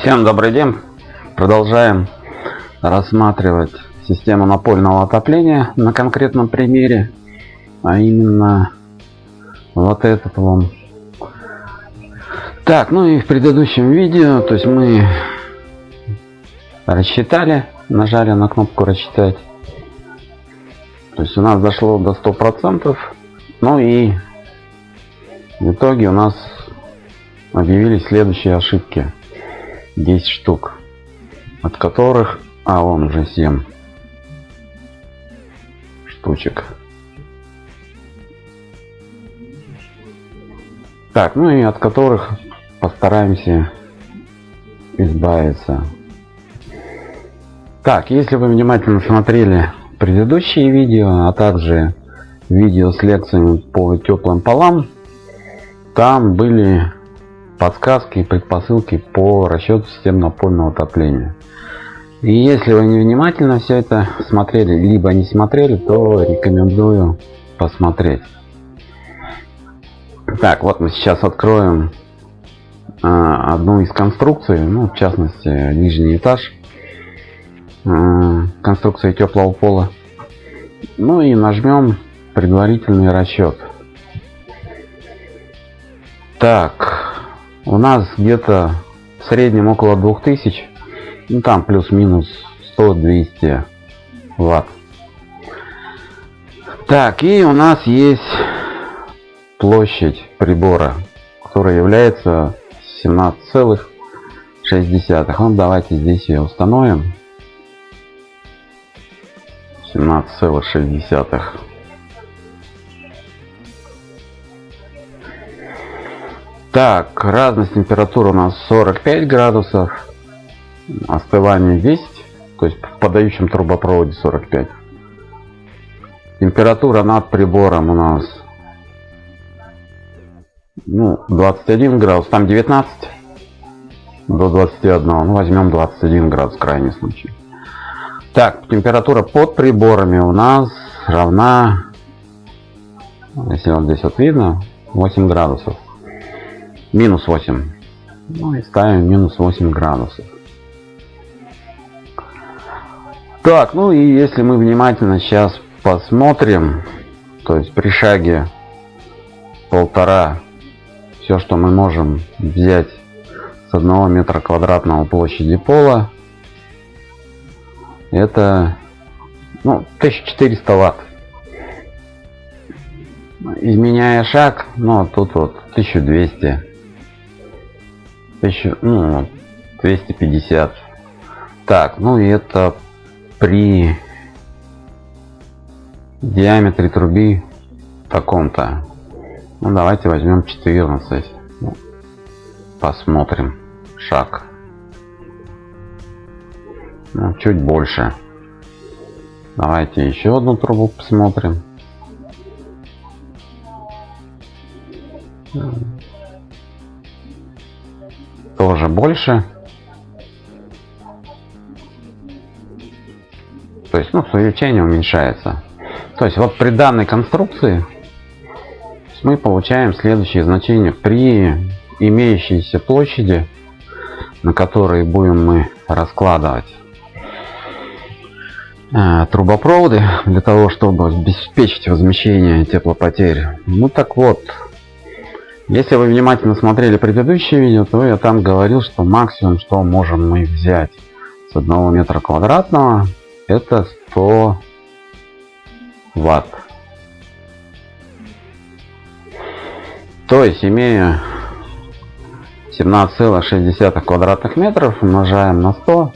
Всем добрый день. Продолжаем рассматривать систему напольного отопления на конкретном примере. А именно вот этот вон. Так, ну и в предыдущем видео, то есть мы рассчитали, нажали на кнопку рассчитать. То есть у нас дошло до 100%. Ну и в итоге у нас объявились следующие ошибки. 10 штук. От которых... А, он уже 7 штучек. Так, ну и от которых постараемся избавиться. Так, если вы внимательно смотрели предыдущие видео, а также видео с лекциями по теплым полам, там были подсказки и предпосылки по расчету систем напольного отопления. И если вы не внимательно все это смотрели, либо не смотрели, то рекомендую посмотреть. Так, вот мы сейчас откроем э, одну из конструкций, ну, в частности, нижний этаж э, конструкции теплого пола. Ну и нажмем предварительный расчет. Так, у нас где-то в среднем около 2000, ну там плюс-минус 100-200 ватт. Так, и у нас есть площадь прибора, которая является 17,6. Ну, давайте здесь ее установим. 17,6. Так, разность температуры у нас 45 градусов, остывание 10, то есть в подающем трубопроводе 45. Температура над прибором у нас ну, 21 градус, там 19 до 21, ну возьмем 21 градус крайний случай. Так, температура под приборами у нас равна, если вот здесь вот видно, 8 градусов минус 8 ну и ставим минус 8 градусов. Так ну и если мы внимательно сейчас посмотрим то есть при шаге полтора все что мы можем взять с одного метра квадратного площади пола это ну, 1400 ватт. Изменяя шаг ну тут вот 1200 1000, ну, 250. Так, ну и это при диаметре труби таком-то. Ну давайте возьмем 14. Ну, посмотрим. Шаг. Ну, чуть больше. Давайте еще одну трубу посмотрим тоже больше. То есть, ну, увеличение уменьшается. То есть, вот при данной конструкции мы получаем следующие значения. При имеющейся площади, на которой будем мы раскладывать э, трубопроводы для того, чтобы обеспечить возмещение теплопотерь. Ну так вот, если вы внимательно смотрели предыдущее видео, то я там говорил, что максимум, что можем мы взять с одного метра квадратного, это 100 ватт. То есть, имея 17,6 квадратных метров, умножаем на 100.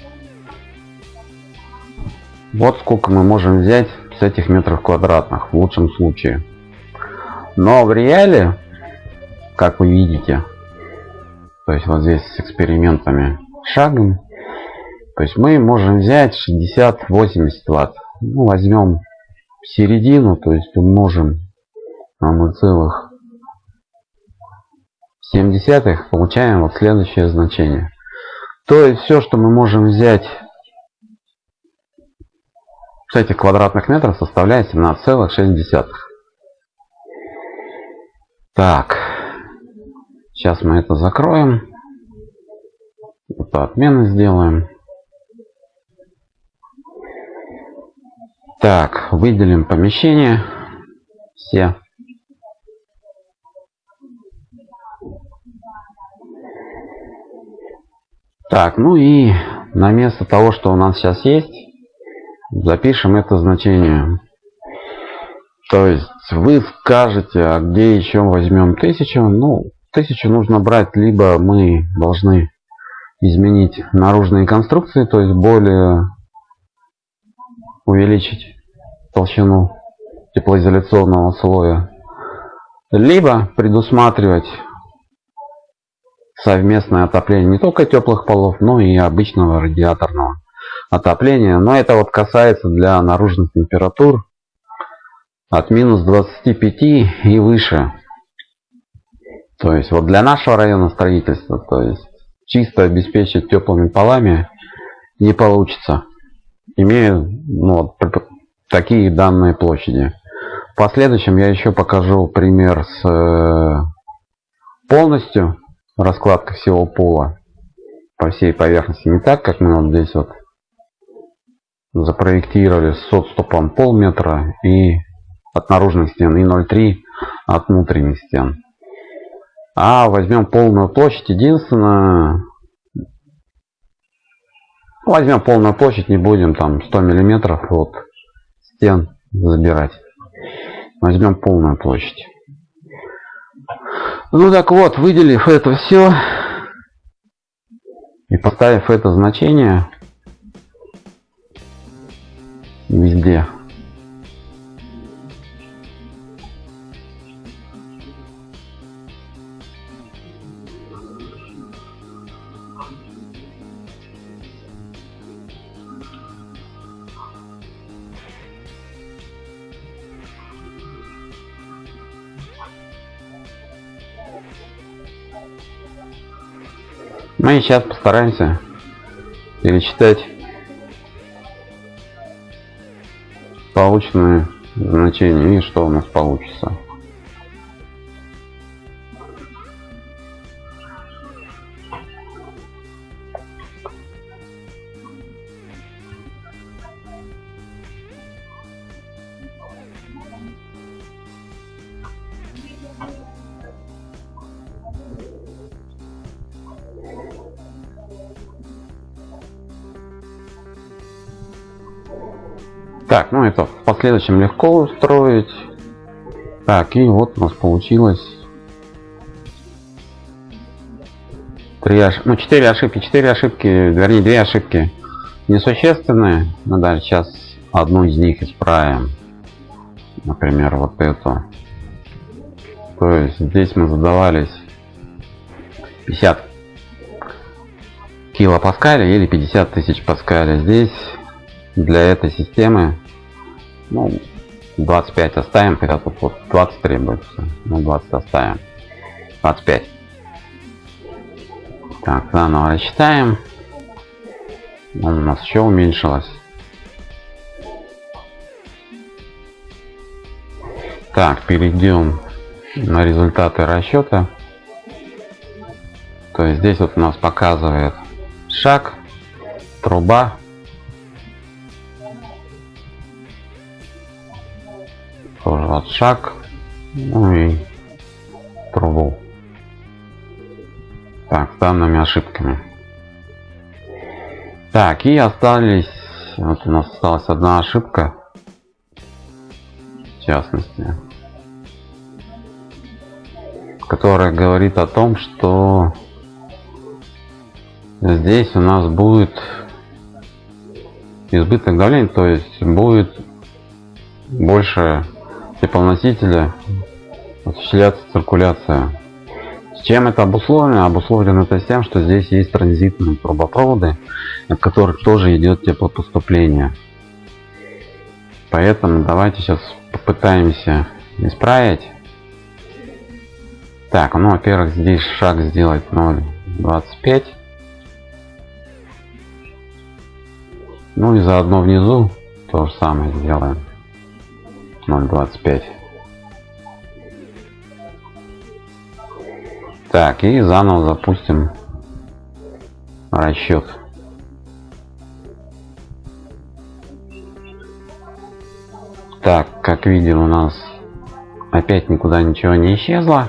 Вот сколько мы можем взять с этих метров квадратных в лучшем случае. Но в реале как вы видите. То есть вот здесь с экспериментами шагом. То есть мы можем взять 60-80 ватт. Ну, возьмем середину то есть умножим на 0,7 получаем вот следующее значение. То есть все что мы можем взять с этих квадратных метров составляет 17,6 так Сейчас мы это закроем. Это отмены сделаем. Так, выделим помещение. Все. Так, ну и на место того, что у нас сейчас есть, запишем это значение. То есть вы скажете, а где еще возьмем тысячу? Ну, тысячу нужно брать, либо мы должны изменить наружные конструкции, то есть более увеличить толщину теплоизоляционного слоя, либо предусматривать совместное отопление не только теплых полов, но и обычного радиаторного отопления. Но это вот касается для наружных температур от минус 25 и выше. То есть вот для нашего района строительства, то есть чисто обеспечить теплыми полами не получится. Имею ну, такие данные площади. В последующем я еще покажу пример с э, полностью раскладка всего пола по всей поверхности. Не так, как мы вот здесь вот запроектировали с отступом полметра и от наружных стен и 0,3 от внутренних стен. А возьмем полную площадь. Единственное, возьмем полную площадь, не будем там 100 миллиметров от стен забирать. Возьмем полную площадь. Ну так вот, выделив это все и поставив это значение везде. Мы сейчас постараемся перечитать полученные значения и что у нас получится. Так, ну это в последующем легко устроить. Так, и вот у нас получилось три ош... ну четыре ошибки, четыре ошибки, вернее две ошибки несущественные. Мы даже сейчас одну из них исправим. Например, вот эту. То есть здесь мы задавались 50 килопаскаля или 50 тысяч паскаля. Здесь для этой системы ну, 25 оставим, когда тут вот 20 требуется. Ну, 20 оставим. 25. Так, заново рассчитаем. У нас еще уменьшилось. Так, перейдем на результаты расчета. То есть здесь вот у нас показывает шаг, труба, шаг, ну и трубу. Так, с данными ошибками. Так, и остались, вот у нас осталась одна ошибка, в частности, которая говорит о том, что здесь у нас будет избыток давления, то есть будет больше теплоносителя осуществляется циркуляция. С чем это обусловлено? Обусловлено это тем, что здесь есть транзитные трубопроводы, от которых тоже идет теплопоступление. Поэтому давайте сейчас попытаемся исправить. Так, ну во-первых здесь шаг сделать 0.25. Ну и заодно внизу то же самое сделаем. 0.25. Так, и заново запустим расчет. Так, как видим, у нас опять никуда ничего не исчезло.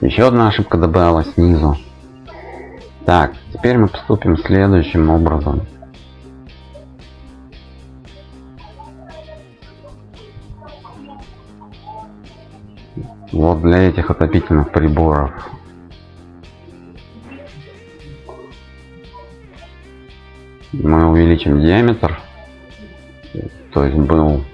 Еще одна ошибка добавилась снизу. Так, теперь мы поступим следующим образом. Вот для этих отопительных приборов. Мы увеличим диаметр. То есть был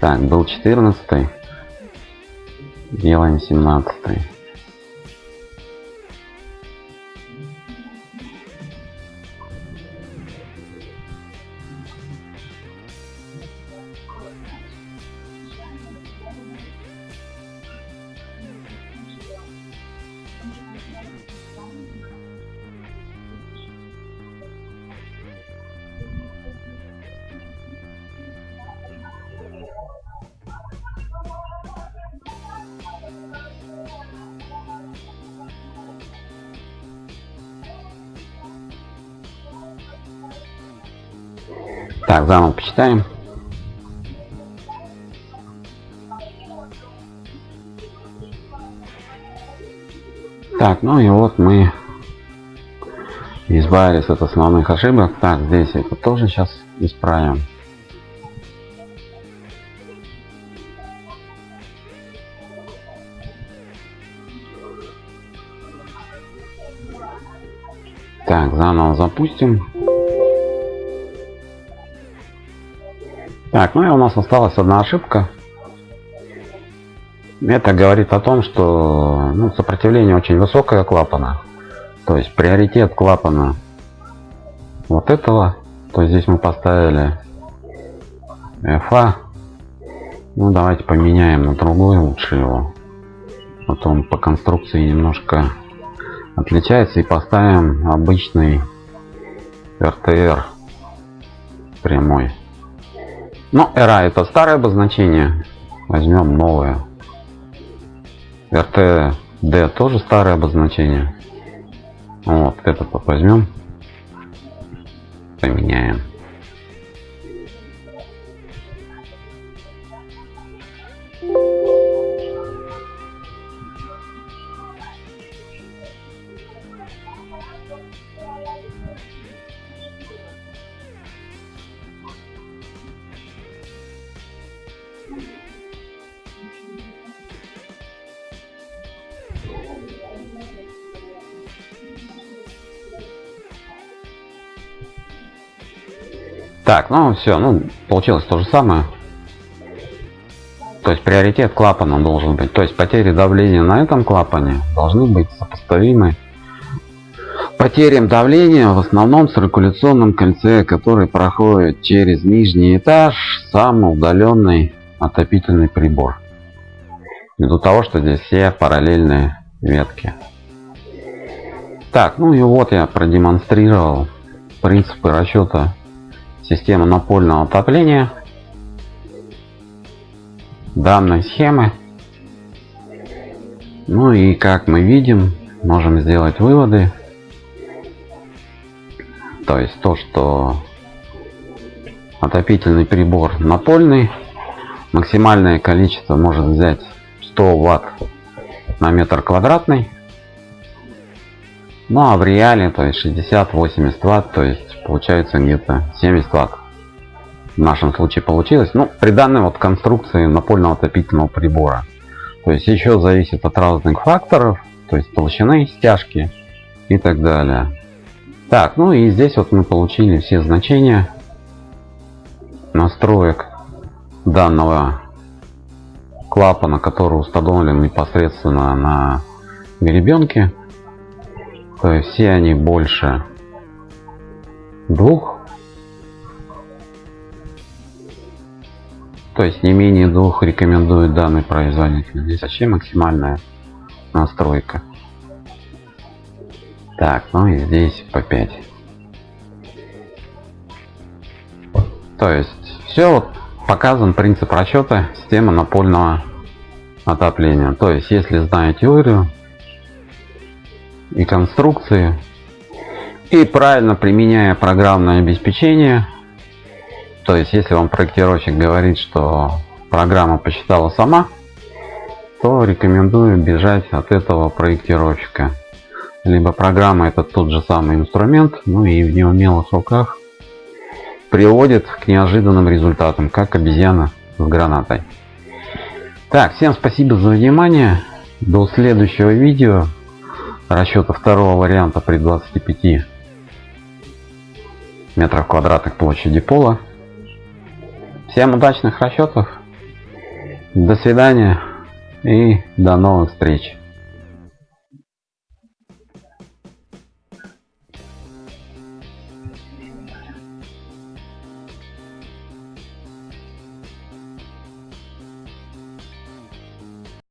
Так, был 14 делаем 17 Так, заново почитаем. Так, ну и вот мы избавились от основных ошибок. Так, здесь это тоже сейчас исправим. Так, заново запустим. Так, ну и у нас осталась одна ошибка. Это говорит о том, что ну, сопротивление очень высокое клапана. То есть приоритет клапана вот этого. То есть здесь мы поставили FA. Ну давайте поменяем на другой лучше его. Вот он по конструкции немножко отличается. И поставим обычный RTR прямой. Но ну, era это старое обозначение. Возьмем новое. RTD тоже старое обозначение. Вот этот вот возьмем. Поменяем. Так, ну все, ну получилось то же самое. То есть приоритет клапана должен быть. То есть потери давления на этом клапане должны быть сопоставимы потерям давления в основном циркуляционном кольце, который проходит через нижний этаж, самый удаленный отопительный прибор. Ввиду того, что здесь все параллельные ветки. Так, ну и вот я продемонстрировал принципы расчета система напольного отопления данной схемы. Ну и как мы видим, можем сделать выводы. То есть то, что отопительный прибор напольный, максимальное количество может взять 100 ватт на метр квадратный. Ну а в реале, то есть 60-80 ватт, то есть получается где-то 70 ватт. В нашем случае получилось. Ну, при данной вот конструкции напольного отопительного прибора. То есть еще зависит от разных факторов, то есть толщины стяжки и так далее. Так, ну и здесь вот мы получили все значения настроек данного клапана, который установлен непосредственно на гребенке. То есть все они больше двух то есть не менее двух рекомендует данный производитель здесь вообще максимальная настройка Так, ну и здесь по 5. То есть все вот показан принцип расчета системы напольного отопления. То есть если зная теорию и конструкции и правильно применяя программное обеспечение, то есть если вам проектировщик говорит, что программа посчитала сама, то рекомендую бежать от этого проектировщика. Либо программа это тот же самый инструмент, ну и в неумелых руках приводит к неожиданным результатам, как обезьяна с гранатой. Так, всем спасибо за внимание. До следующего видео. Расчета второго варианта при 25 метров квадратных площади пола. Всем удачных расчетов. До свидания и до новых встреч.